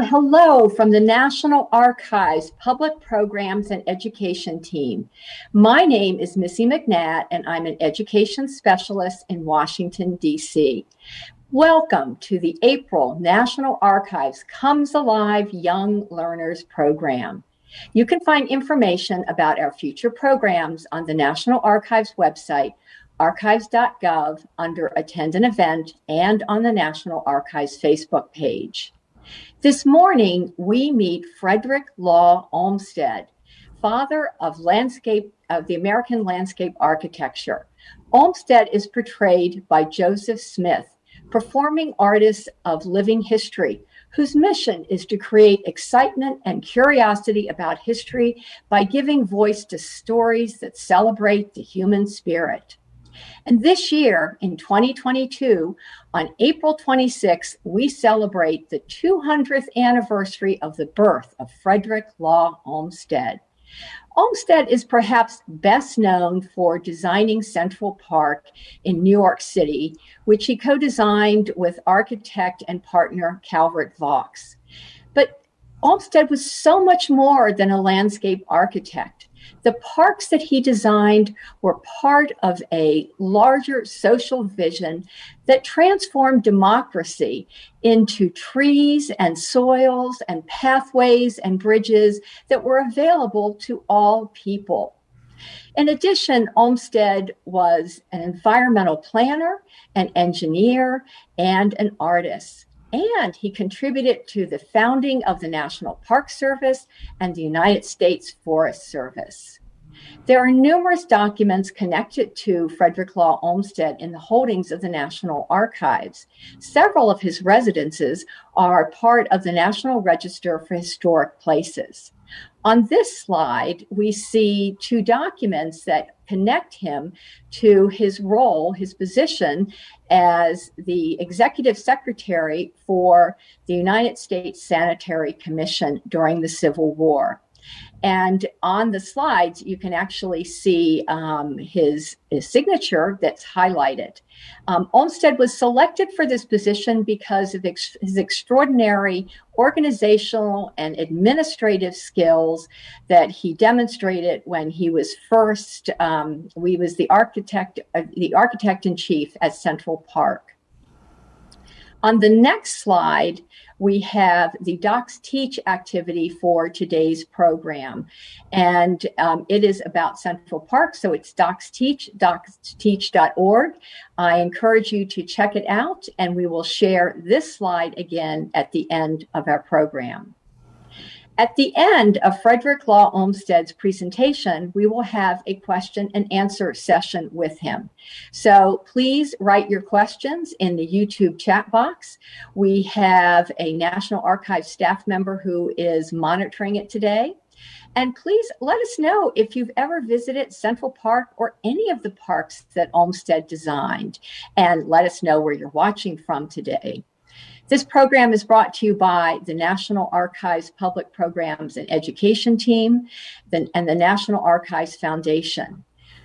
Well, hello from the National Archives Public Programs and Education team. My name is Missy McNatt, and I'm an education specialist in Washington, D.C. Welcome to the April National Archives Comes Alive Young Learners Program. You can find information about our future programs on the National Archives website, archives.gov, under Attend an Event, and on the National Archives Facebook page. This morning, we meet Frederick Law Olmsted, father of landscape of the American landscape architecture. Olmsted is portrayed by Joseph Smith, performing artist of living history, whose mission is to create excitement and curiosity about history by giving voice to stories that celebrate the human spirit. And this year, in 2022, on April 26th, we celebrate the 200th anniversary of the birth of Frederick Law Olmsted. Olmsted is perhaps best known for designing Central Park in New York City, which he co designed with architect and partner Calvert Vaux. But Olmsted was so much more than a landscape architect. The parks that he designed were part of a larger social vision that transformed democracy into trees and soils and pathways and bridges that were available to all people. In addition, Olmsted was an environmental planner, an engineer, and an artist and he contributed to the founding of the National Park Service and the United States Forest Service. There are numerous documents connected to Frederick Law Olmsted in the holdings of the National Archives. Several of his residences are part of the National Register for Historic Places. On this slide, we see two documents that connect him to his role, his position as the executive secretary for the United States Sanitary Commission during the Civil War. And on the slides, you can actually see um, his, his, signature that's highlighted. Um, Olmsted was selected for this position because of ex- his extraordinary organizational and administrative skills that he demonstrated when he was first, um, we was the architect, uh, the architect in chief at Central Park. On the next slide, we have the Docs Teach activity for today's program. And um, it is about Central Park. So it's Docs Teach, docsteach.org. I encourage you to check it out, and we will share this slide again at the end of our program. At the end of Frederick Law Olmsted's presentation, we will have a question and answer session with him. So please write your questions in the YouTube chat box. We have a National Archives staff member who is monitoring it today. And please let us know if you've ever visited Central Park or any of the parks that Olmsted designed. And let us know where you're watching from today. This program is brought to you by the National Archives Public Programs and Education Team and the National Archives Foundation.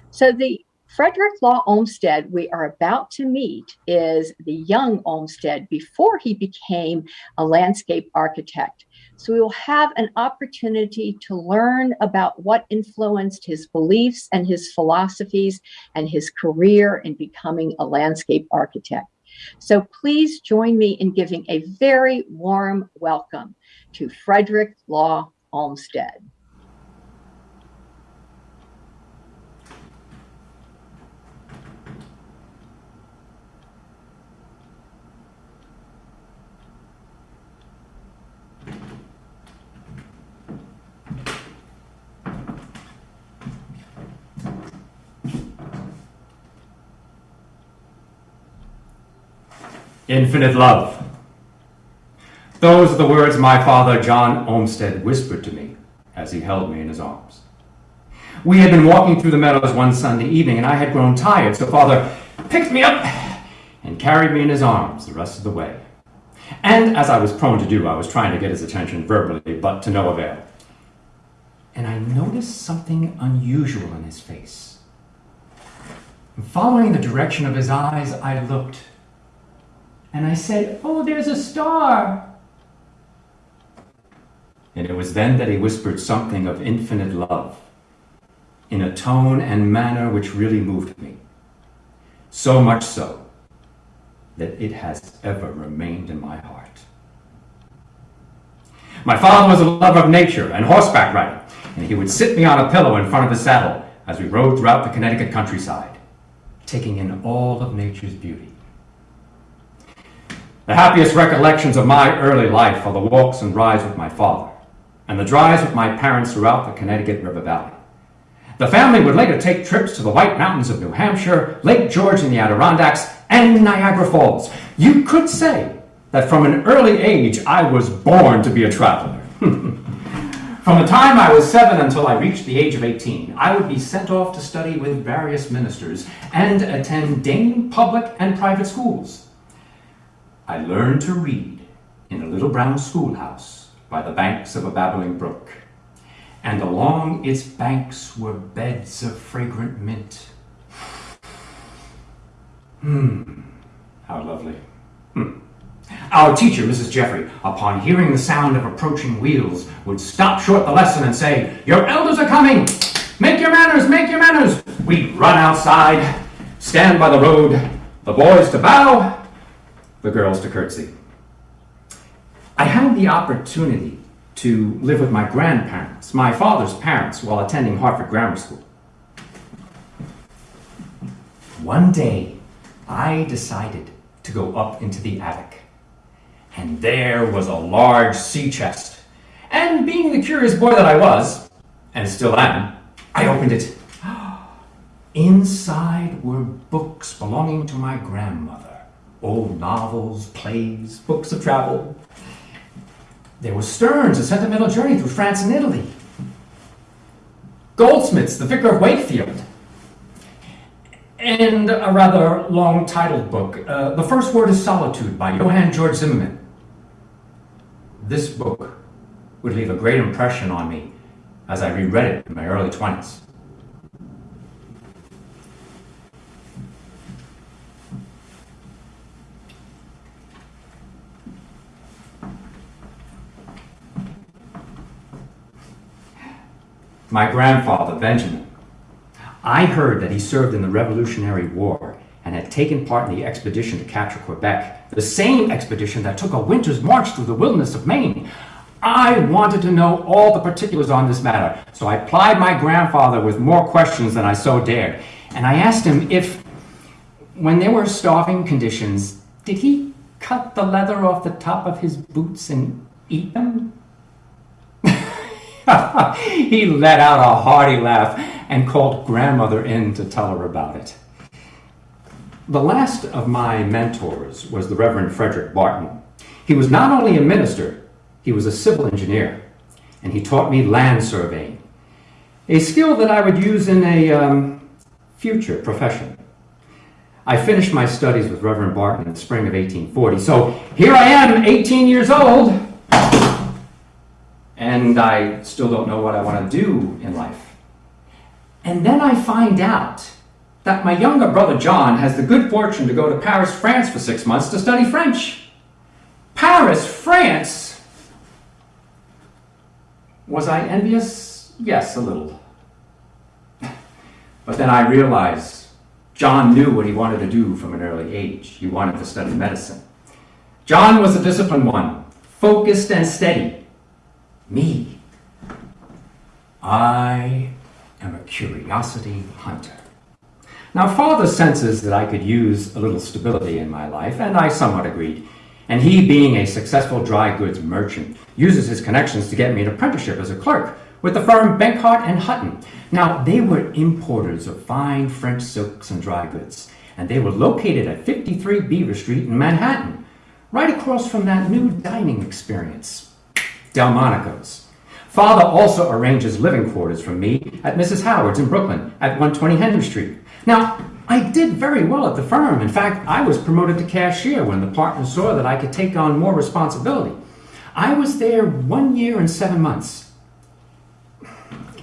So, the Frederick Law Olmsted we are about to meet is the young Olmsted before he became a landscape architect. So, we will have an opportunity to learn about what influenced his beliefs and his philosophies and his career in becoming a landscape architect. So please join me in giving a very warm welcome to Frederick Law Olmsted. Infinite love. Those are the words my father, John Olmsted, whispered to me as he held me in his arms. We had been walking through the meadows one Sunday evening, and I had grown tired, so father picked me up and carried me in his arms the rest of the way. And as I was prone to do, I was trying to get his attention verbally, but to no avail. And I noticed something unusual in his face. Following the direction of his eyes, I looked and I said, Oh, there's a star. And it was then that he whispered something of infinite love in a tone and manner which really moved me. So much so that it has ever remained in my heart. My father was a lover of nature and horseback riding, and he would sit me on a pillow in front of his saddle as we rode throughout the Connecticut countryside, taking in all of nature's beauty. The happiest recollections of my early life are the walks and rides with my father, and the drives with my parents throughout the Connecticut River Valley. The family would later take trips to the White Mountains of New Hampshire, Lake George in the Adirondacks, and Niagara Falls. You could say that from an early age I was born to be a traveler. from the time I was seven until I reached the age of 18, I would be sent off to study with various ministers and attend Dane public and private schools. I learned to read in a little brown schoolhouse by the banks of a babbling brook, and along its banks were beds of fragrant mint. Hmm, how lovely. Hmm. Our teacher, Mrs. Jeffrey, upon hearing the sound of approaching wheels, would stop short the lesson and say, Your elders are coming! Make your manners, make your manners! We'd run outside, stand by the road, the boys to bow, the girls to curtsy. I had the opportunity to live with my grandparents, my father's parents, while attending Hartford Grammar School. One day, I decided to go up into the attic and there was a large sea chest. And being the curious boy that I was, and still am, I opened it. Inside were books belonging to my grandmother old novels, plays, books of travel. There was Sterne's A Sentimental Journey Through France and Italy. Goldsmith's The Vicar of Wakefield. And a rather long titled book, uh, The First Word is Solitude by Johann George Zimmermann this book would leave a great impression on me as I reread it in my early 20s. My grandfather, Benjamin, I heard that he served in the Revolutionary War and had taken part in the expedition to capture Quebec, the same expedition that took a winter's march through the wilderness of Maine. I wanted to know all the particulars on this matter, so I plied my grandfather with more questions than I so dared. And I asked him if, when there were starving conditions, did he cut the leather off the top of his boots and eat them? he let out a hearty laugh and called grandmother in to tell her about it. The last of my mentors was the Reverend Frederick Barton. He was not only a minister, he was a civil engineer, and he taught me land surveying, a skill that I would use in a um, future profession. I finished my studies with Reverend Barton in the spring of 1840, so here I am, 18 years old, and I still don't know what I want to do in life. And then I find out that my younger brother John has the good fortune to go to Paris, France for six months to study French. Paris, France? Was I envious? Yes, a little. But then I realized John knew what he wanted to do from an early age. He wanted to study medicine. John was a disciplined one, focused and steady. Me, I am a curiosity hunter. Now, father senses that I could use a little stability in my life, and I somewhat agreed. And he, being a successful dry goods merchant, uses his connections to get me an apprenticeship as a clerk with the firm Benkard and Hutton. Now, they were importers of fine French silks and dry goods, and they were located at 53 Beaver Street in Manhattan, right across from that new dining experience, Delmonico's. Father also arranges living quarters for me at Mrs. Howard's in Brooklyn at 120 Henry Street. Now, I did very well at the firm. In fact, I was promoted to cashier when the partners saw that I could take on more responsibility. I was there one year and seven months.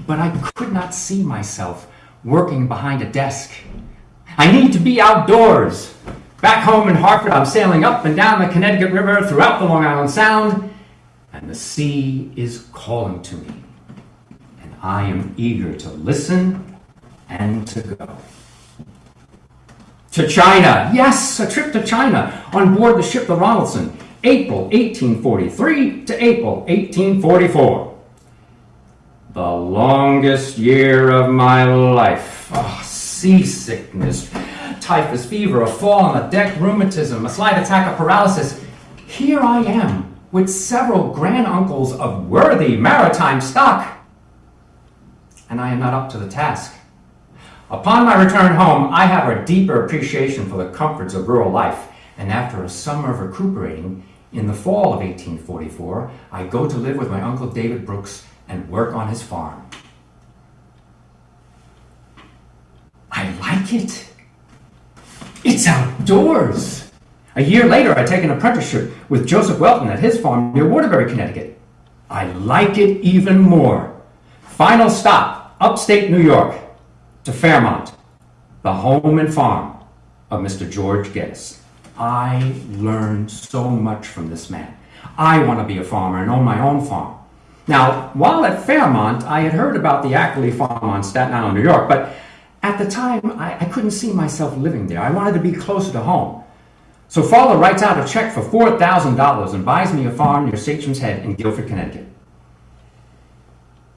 But I could not see myself working behind a desk. I need to be outdoors. Back home in Hartford, I'm sailing up and down the Connecticut River throughout the Long Island Sound. And the sea is calling to me, and I am eager to listen and to go. To China, yes, a trip to China on board the ship the Ronaldson, April 1843 to April 1844. The longest year of my life. Oh, seasickness, typhus fever, a fall on the deck, rheumatism, a slight attack of paralysis. Here I am with several granduncles of worthy maritime stock. And I am not up to the task. Upon my return home, I have a deeper appreciation for the comforts of rural life, and after a summer of recuperating, in the fall of 1844, I go to live with my Uncle David Brooks and work on his farm. I like it. It's outdoors. A year later, I take an apprenticeship with Joseph Welton at his farm near Waterbury, Connecticut. I like it even more. Final stop, upstate New York, to Fairmont, the home and farm of Mr. George Geddes. I learned so much from this man. I want to be a farmer and own my own farm. Now, while at Fairmont, I had heard about the Ackley farm on Staten Island, New York, but at the time, I, I couldn't see myself living there. I wanted to be closer to home. So father writes out a check for $4,000 and buys me a farm near Sachem's Head in Guilford, Connecticut.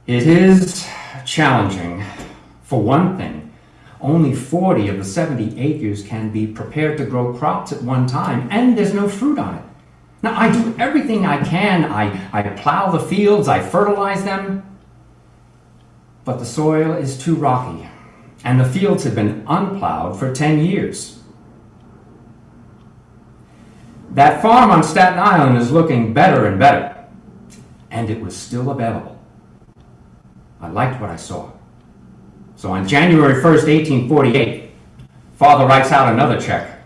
It is challenging. For one thing, only 40 of the 70 acres can be prepared to grow crops at one time, and there's no fruit on it. Now, I do everything I can. I, I plow the fields, I fertilize them, but the soil is too rocky, and the fields have been unplowed for 10 years. That farm on Staten Island is looking better and better, and it was still available. I liked what I saw. So on January 1st, 1848, father writes out another check.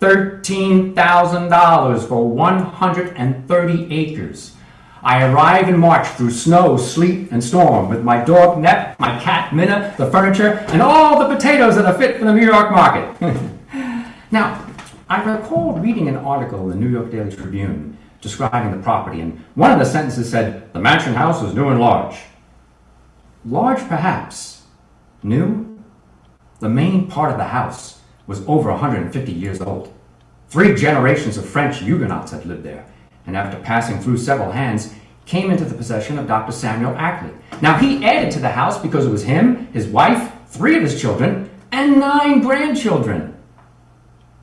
$13,000 for 130 acres. I arrive in March through snow, sleet, and storm with my dog Nep, my cat Minna, the furniture, and all the potatoes that are fit for the New York market. now, I recall reading an article in the New York Daily Tribune describing the property, and one of the sentences said, The mansion house was new and large. Large, perhaps, New? The main part of the house was over 150 years old. Three generations of French Huguenots had lived there, and after passing through several hands, came into the possession of Dr. Samuel Ackley. Now, he added to the house because it was him, his wife, three of his children, and nine grandchildren.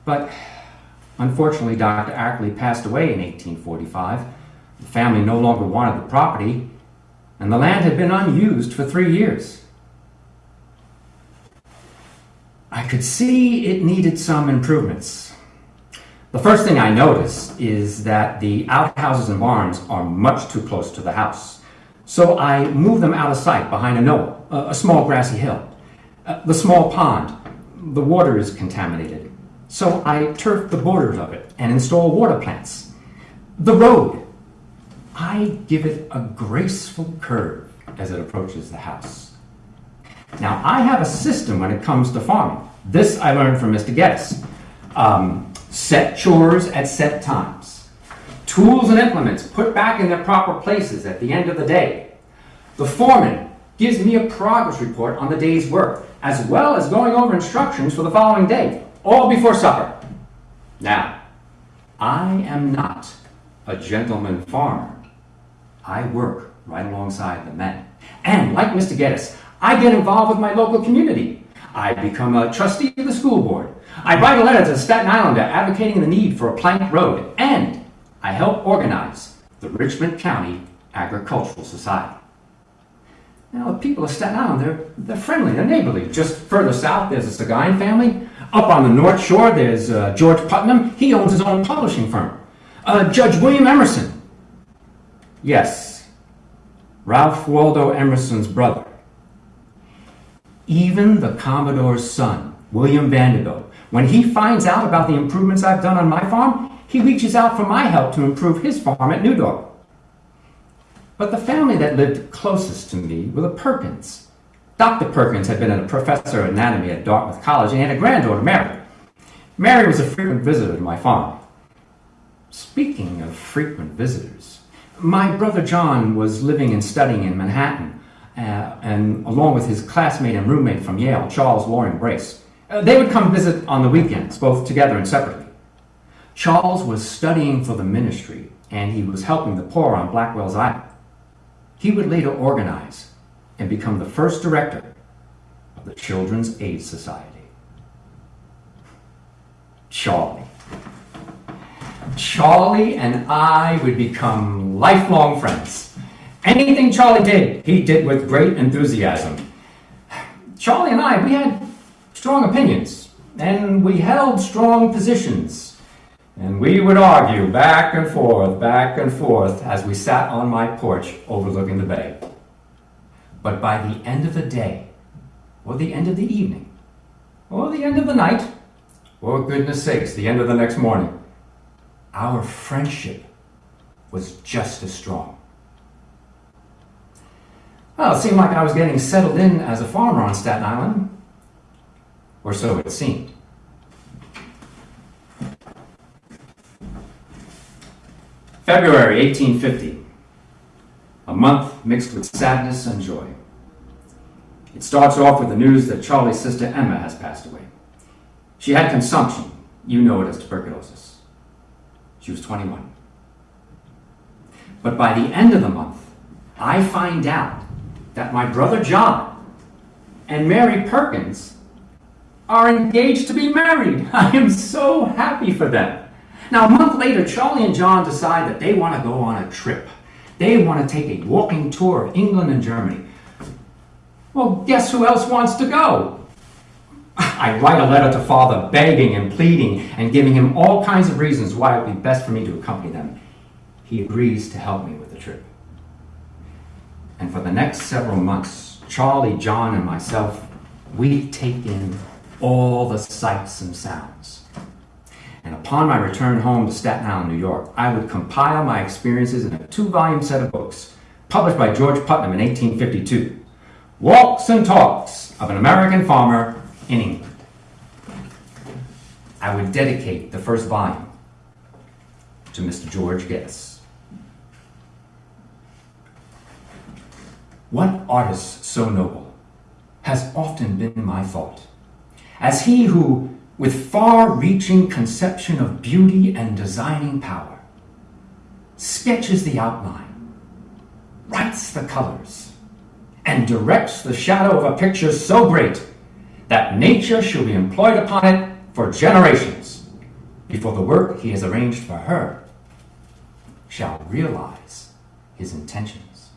But unfortunately, Dr. Ackley passed away in 1845. The family no longer wanted the property, and the land had been unused for three years. I could see it needed some improvements. The first thing I notice is that the outhouses and barns are much too close to the house. So I move them out of sight behind a knoll, a small grassy hill. Uh, the small pond, the water is contaminated. So I turf the borders of it and install water plants. The road, I give it a graceful curve as it approaches the house. Now, I have a system when it comes to farming. This I learned from Mr. Geddes. Um, set chores at set times. Tools and implements put back in their proper places at the end of the day. The foreman gives me a progress report on the day's work, as well as going over instructions for the following day, all before supper. Now, I am not a gentleman farmer. I work right alongside the men. And like Mr. Geddes, I get involved with my local community. I become a trustee of the school board. I write a letter to Staten Islander advocating the need for a plank road, and I help organize the Richmond County Agricultural Society. Now, the people of Staten Island, they're, they're friendly, they're neighborly. Just further south, there's the Seguin family. Up on the North Shore, there's uh, George Putnam. He owns his own publishing firm. Uh, Judge William Emerson. Yes, Ralph Waldo Emerson's brother. Even the Commodore's son, William Vanderbilt, when he finds out about the improvements I've done on my farm, he reaches out for my help to improve his farm at New Newdorp. But the family that lived closest to me were the Perkins. Dr. Perkins had been a professor of anatomy at Dartmouth College and had a granddaughter, Mary. Mary was a frequent visitor to my farm. Speaking of frequent visitors, My brother John was living and studying in Manhattan, uh, and along with his classmate and roommate from Yale, Charles Loring Brace. Uh, they would come visit on the weekends, both together and separately. Charles was studying for the ministry, and he was helping the poor on Blackwell's Island. He would later organize and become the first director of the Children's Aid Society. Charlie. Charlie and I would become lifelong friends. Anything Charlie did, he did with great enthusiasm. Charlie and I, we had strong opinions, and we held strong positions. And we would argue back and forth, back and forth, as we sat on my porch overlooking the bay. But by the end of the day, or the end of the evening, or the end of the night, or goodness sakes, the end of the next morning, our friendship was just as strong. Well, it seemed like I was getting settled in as a farmer on Staten Island, or so it seemed. February 1850, a month mixed with sadness and joy. It starts off with the news that Charlie's sister Emma has passed away. She had consumption, you know it as tuberculosis. She was 21. But by the end of the month, I find out that my brother John and Mary Perkins are engaged to be married. I am so happy for them. Now, a month later, Charlie and John decide that they want to go on a trip. They want to take a walking tour of England and Germany. Well, guess who else wants to go? I write a letter to father begging and pleading and giving him all kinds of reasons why it would be best for me to accompany them. He agrees to help me with the trip. And for the next several months, Charlie, John, and myself, we take in all the sights and sounds. And upon my return home to Staten Island, New York, I would compile my experiences in a two volume set of books published by George Putnam in 1852 Walks and Talks of an American Farmer in England. I would dedicate the first volume to Mr. George Geddes. What artist so noble has often been my thought, as he who with far-reaching conception of beauty and designing power, sketches the outline, writes the colors, and directs the shadow of a picture so great that nature shall be employed upon it for generations before the work he has arranged for her shall realize his intentions.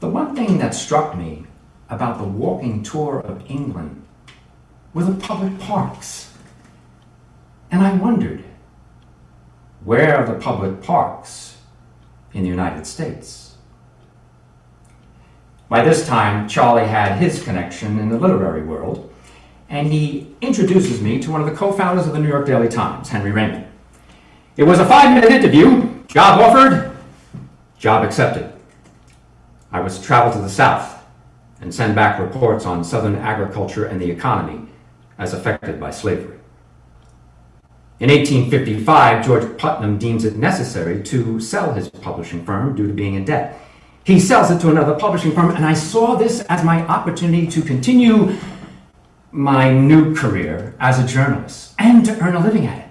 The one thing that struck me about the walking tour of England were the public parks. And I wondered, where are the public parks in the United States? By this time, Charlie had his connection in the literary world, and he introduces me to one of the co-founders of the New York Daily Times, Henry Raymond. It was a five-minute interview, job offered, job accepted. I was to travel to the South and send back reports on Southern agriculture and the economy as affected by slavery. In 1855, George Putnam deems it necessary to sell his publishing firm due to being in debt. He sells it to another publishing firm, and I saw this as my opportunity to continue my new career as a journalist and to earn a living at it.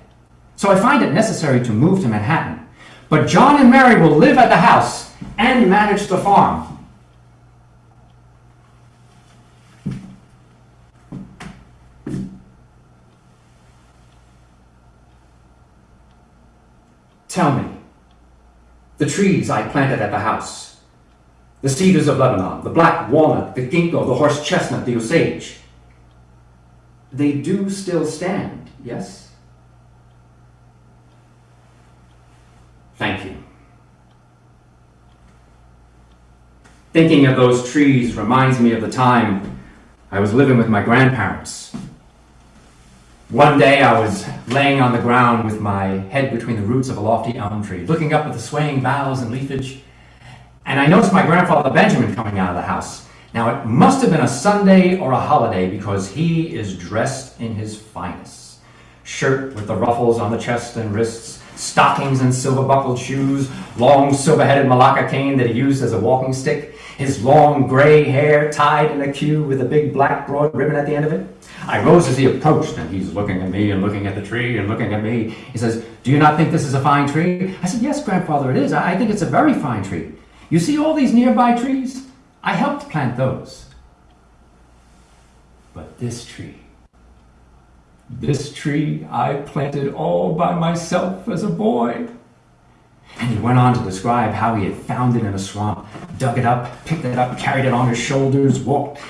So I find it necessary to move to Manhattan. But John and Mary will live at the house and manage the farm. Tell me, the trees I planted at the house, the cedars of Lebanon, the black walnut, the ginkgo, the horse chestnut, the osage, they do still stand, yes? Thank you. Thinking of those trees reminds me of the time I was living with my grandparents one day I was laying on the ground with my head between the roots of a lofty elm tree, looking up at the swaying boughs and leafage, and I noticed my grandfather Benjamin coming out of the house. Now, it must have been a Sunday or a holiday because he is dressed in his finest. Shirt with the ruffles on the chest and wrists, stockings and silver buckled shoes, long silver headed malacca cane that he used as a walking stick, his long gray hair tied in a queue with a big black broad ribbon at the end of it. I rose as he approached, and he's looking at me and looking at the tree and looking at me. He says, Do you not think this is a fine tree? I said, Yes, grandfather, it is. I think it's a very fine tree. You see all these nearby trees? I helped plant those. But this tree, this tree I planted all by myself as a boy. And he went on to describe how he had found it in a swamp, dug it up, picked it up, carried it on his shoulders, walked,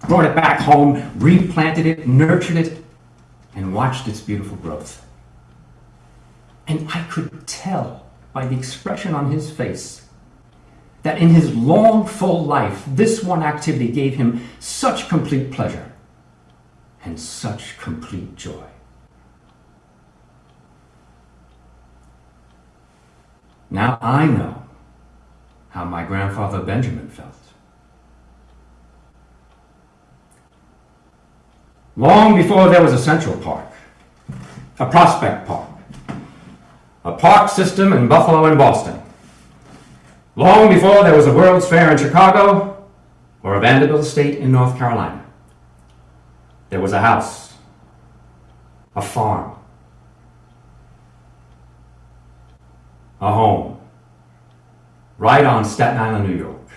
brought it back home, replanted it, nurtured it, and watched its beautiful growth. And I could tell by the expression on his face that in his long, full life, this one activity gave him such complete pleasure and such complete joy. Now I know how my grandfather Benjamin felt. Long before there was a Central Park, a Prospect Park, a park system in Buffalo and Boston, long before there was a World's Fair in Chicago or a Vanderbilt State in North Carolina, there was a house, a farm, a home, right on Staten Island, New York.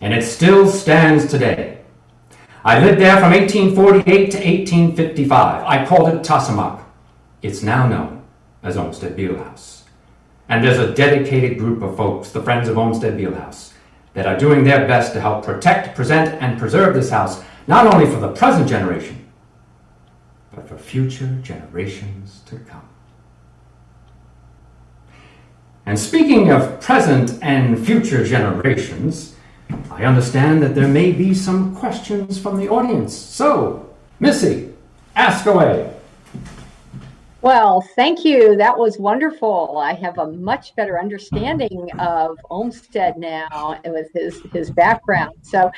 And it still stands today. I lived there from 1848 to 1855. I called it Tosomock. It's now known as Olmsted Beil House. And there's a dedicated group of folks, the Friends of Olmsted Beil House, that are doing their best to help protect, present, and preserve this house, not only for the present generation, but for future generations to come. And speaking of present and future generations, I understand that there may be some questions from the audience. So, Missy, ask away. Well, thank you. That was wonderful. I have a much better understanding of Olmsted now with his his background. So,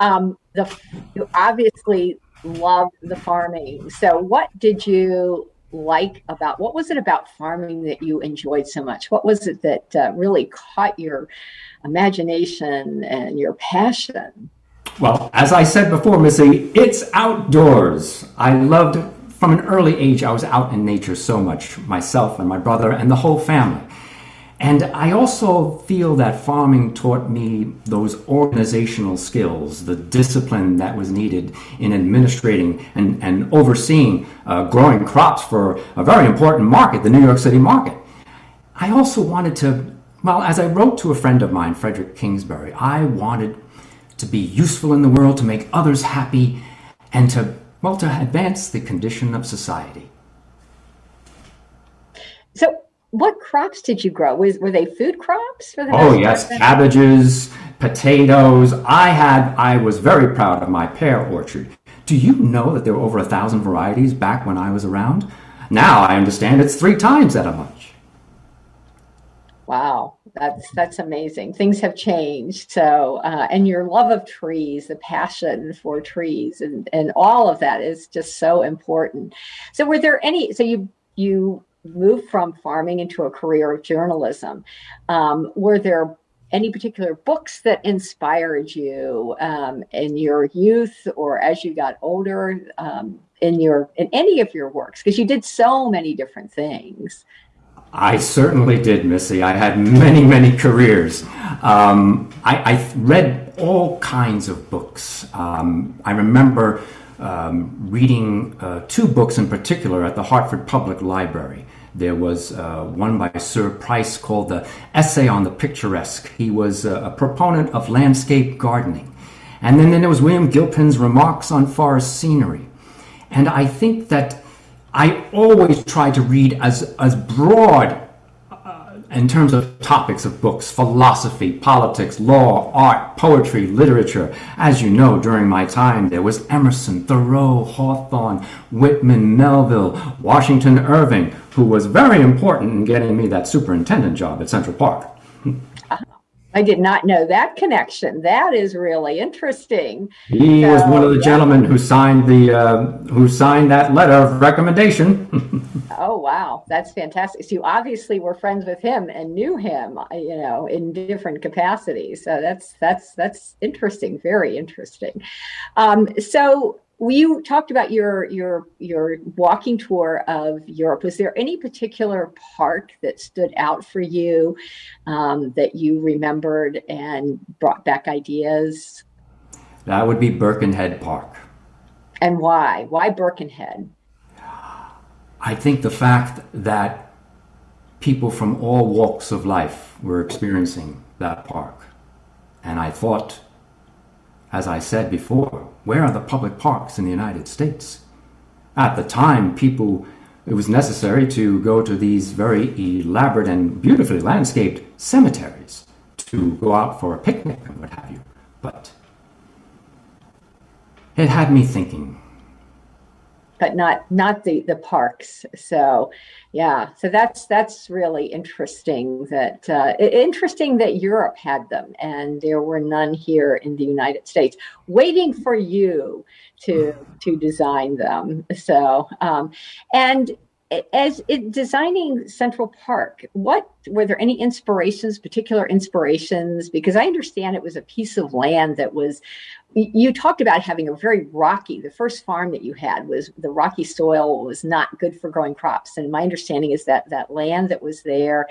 um, the you obviously love the farming. So, what did you like about what was it about farming that you enjoyed so much? What was it that uh, really caught your imagination and your passion? Well, as I said before, Missy, it's outdoors. I loved from an early age, I was out in nature so much, myself and my brother and the whole family. And I also feel that farming taught me those organizational skills, the discipline that was needed in administrating and, and overseeing uh, growing crops for a very important market, the New York City market. I also wanted to well, as I wrote to a friend of mine, Frederick Kingsbury, I wanted to be useful in the world, to make others happy, and to, well, to advance the condition of society. So, what crops did you grow? Was, were they food crops? For the oh, yes, cabbages, potatoes. I had, I was very proud of my pear orchard. Do you know that there were over a thousand varieties back when I was around? Now I understand it's three times that much. Wow, that's that's amazing. Things have changed. So, uh, and your love of trees, the passion for trees, and and all of that is just so important. So, were there any? So you you moved from farming into a career of journalism. Um, were there any particular books that inspired you um, in your youth or as you got older um, in your in any of your works? Because you did so many different things. I certainly did, Missy. I had many, many careers. Um, I, I, read all kinds of books. Um, I remember um, reading uh, two books in particular at the Hartford Public Library. There was uh, one by Sir Price called The Essay on the Picturesque. He was a, a proponent of landscape gardening. And then, then there was William Gilpin's Remarks on Forest Scenery. And I think that I always try to read as, as broad uh, in terms of topics of books, philosophy, politics, law, art, poetry, literature. As you know, during my time, there was Emerson, Thoreau, Hawthorne, Whitman, Melville, Washington Irving, who was very important in getting me that superintendent job at Central Park. I did not know that connection. That is really interesting. He so, was one of the yeah. gentlemen who signed the uh, who signed that letter of recommendation. oh wow, that's fantastic. So you obviously were friends with him and knew him, you know, in different capacities. So that's that's that's interesting. Very interesting. Um, so you talked about your your your walking tour of Europe. Was there any particular park that stood out for you um, that you remembered and brought back ideas? That would be Birkenhead Park. And why? Why Birkenhead? I think the fact that people from all walks of life were experiencing that park. And I thought as I said before, where are the public parks in the United States? At the time, people, it was necessary to go to these very elaborate and beautifully landscaped cemeteries to go out for a picnic and what have you. But it had me thinking but not not the the parks. So yeah, so that's that's really interesting. That uh, interesting that Europe had them and there were none here in the United States, waiting for you to to design them. So um, and as it, designing Central Park, what were there any inspirations, particular inspirations? Because I understand it was a piece of land that was. You talked about having a very rocky. The first farm that you had was the rocky soil was not good for growing crops, and my understanding is that that land that was there,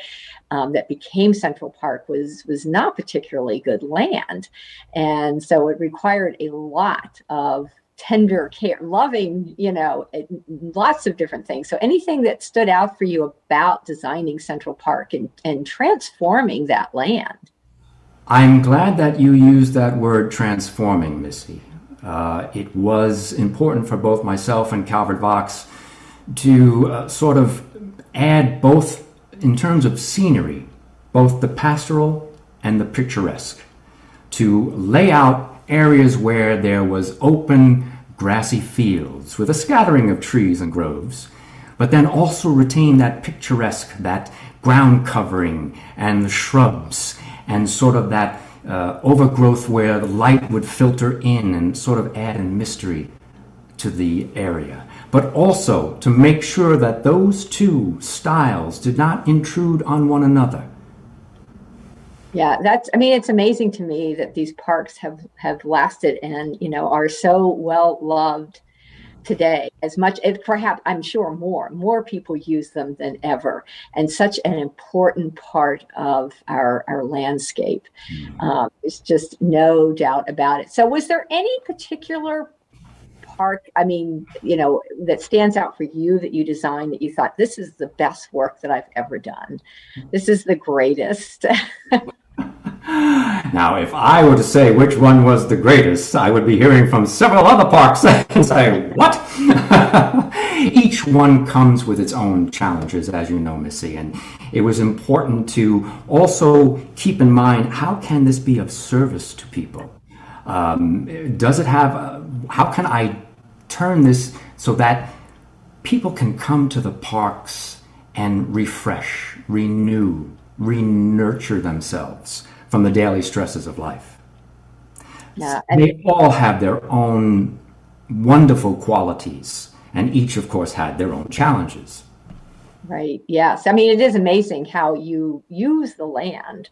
um, that became Central Park, was was not particularly good land, and so it required a lot of tender care, loving, you know, lots of different things. So anything that stood out for you about designing Central Park and, and transforming that land? I'm glad that you used that word transforming, Missy. Uh, it was important for both myself and Calvert Vaux to uh, sort of add both, in terms of scenery, both the pastoral and the picturesque, to lay out areas where there was open grassy fields with a scattering of trees and groves, but then also retain that picturesque, that ground covering and the shrubs and sort of that uh, overgrowth where the light would filter in and sort of add a mystery to the area. But also to make sure that those two styles did not intrude on one another. Yeah, that's. I mean, it's amazing to me that these parks have have lasted and you know are so well loved today. As much as perhaps i'm sure more more people use them than ever. And such an important part of our our landscape. Mm-hmm. um, there's just no doubt about it. So was there any particular park i mean you know that stands out for you that you designed that you thought this is the best work that i've ever done. This is the greatest Now, if I were to say which one was the greatest, I would be hearing from several other parks and say, what? Each one comes with its own challenges, as you know, Missy, and it was important to also keep in mind, how can this be of service to people? Um, does it have, uh, how can I turn this so that people can come to the parks and refresh, renew, re-nurture themselves from the daily stresses of life. They all have their own wonderful qualities, and each, of course, had their own challenges. Right. Yes. I mean, it is amazing how you use the land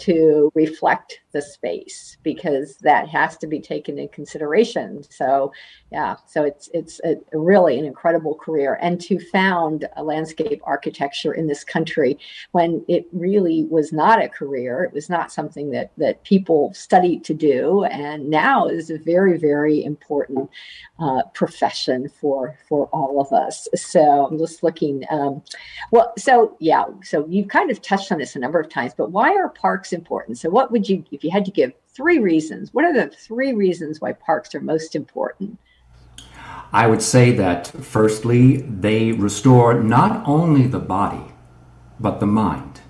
to reflect the space because that has to be taken in consideration. So, yeah, so it's it's a, really an incredible career, and to found a landscape architecture in this country when it really was not a career, it was not something that that people studied to do, and now is a very very important uh, profession for for all of us. So I'm just looking. Um, well, so yeah, so you've kind of touched on this a number of times, but why are parks important? So what would you if you had to give three reasons. What are the three reasons why parks are most important? I would say that firstly, they restore not only the body, but the mind.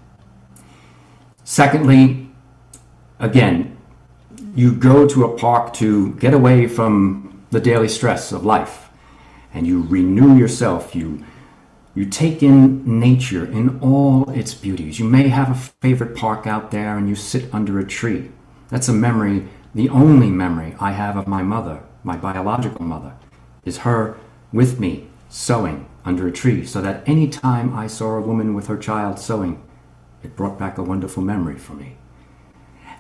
Secondly, again, you go to a park to get away from the daily stress of life and you renew yourself, you You take in nature in all its beauties. You may have a favorite park out there and you sit under a tree. That's a memory, the only memory I have of my mother, my biological mother, is her with me sewing under a tree so that any time I saw a woman with her child sewing, it brought back a wonderful memory for me.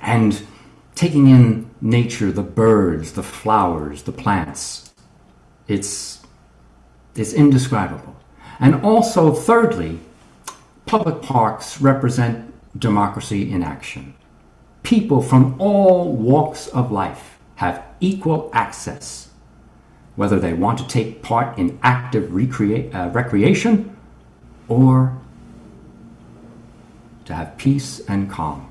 And taking in nature, the birds, the flowers, the plants, it's, it's indescribable. And also, thirdly, public parks represent democracy in action. People from all walks of life have equal access, whether they want to take part in active uh, recreation or to have peace and calm.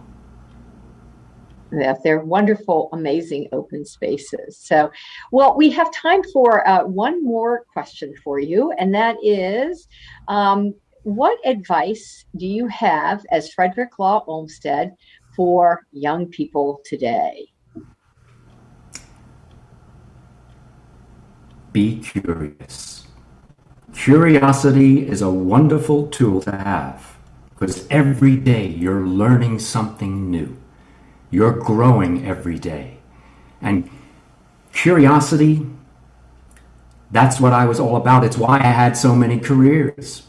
Yes, they're wonderful, amazing open spaces. So, well, we have time for uh, one more question for you, and that is um, what advice do you have as Frederick Law Olmsted for young people today? Be curious. Curiosity is a wonderful tool to have because every day you're learning something new. You're growing every day. And curiosity, that's what I was all about. It's why I had so many careers.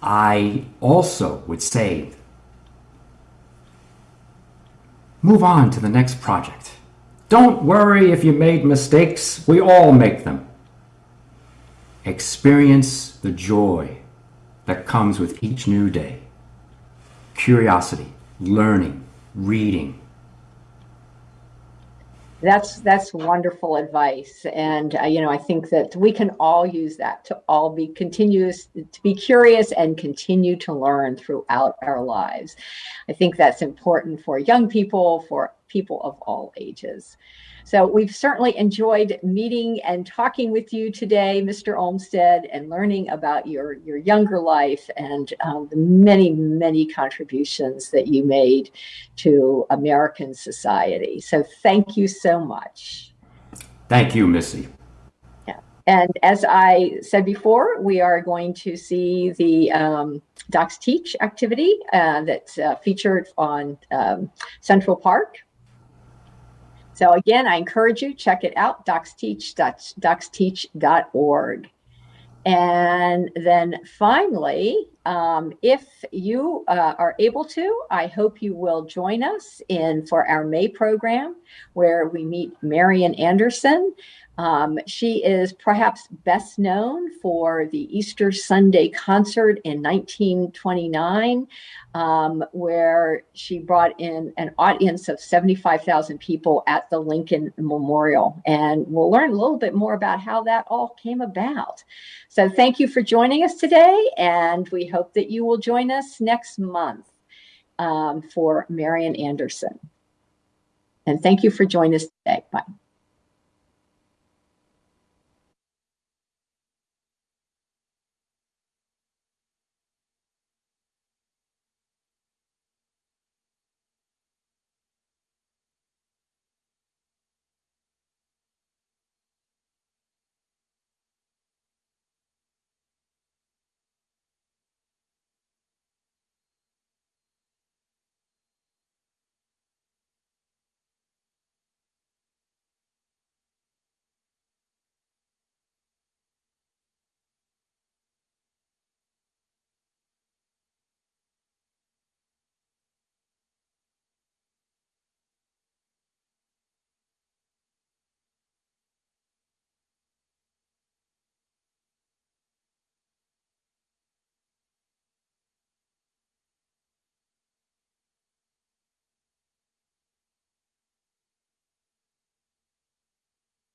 I also would say, move on to the next project. Don't worry if you made mistakes. We all make them. Experience the joy that comes with each new day curiosity, learning, reading. That's that's wonderful advice, and uh, you know I think that we can all use that to all be continuous, to be curious and continue to learn throughout our lives. I think that's important for young people, for people of all ages. So we've certainly enjoyed meeting and talking with you today, Mr. Olmsted, and learning about your, your younger life and um, the many, many contributions that you made to American society. So thank you so much. Thank you, Missy. Yeah. And as I said before, we are going to see the um, Docs Teach activity uh, that's uh, featured on um, Central Park so again, I encourage you, check it out, docsteach, docsteach.org. And then finally, um, if you uh, are able to, I hope you will join us in for our May program where we meet Marian Anderson. Um, she is perhaps best known for the Easter Sunday concert in 1929, um, where she brought in an audience of 75,000 people at the Lincoln Memorial. And we'll learn a little bit more about how that all came about. So thank you for joining us today, and we hope that you will join us next month um, for Marian Anderson. And thank you for joining us today. Bye.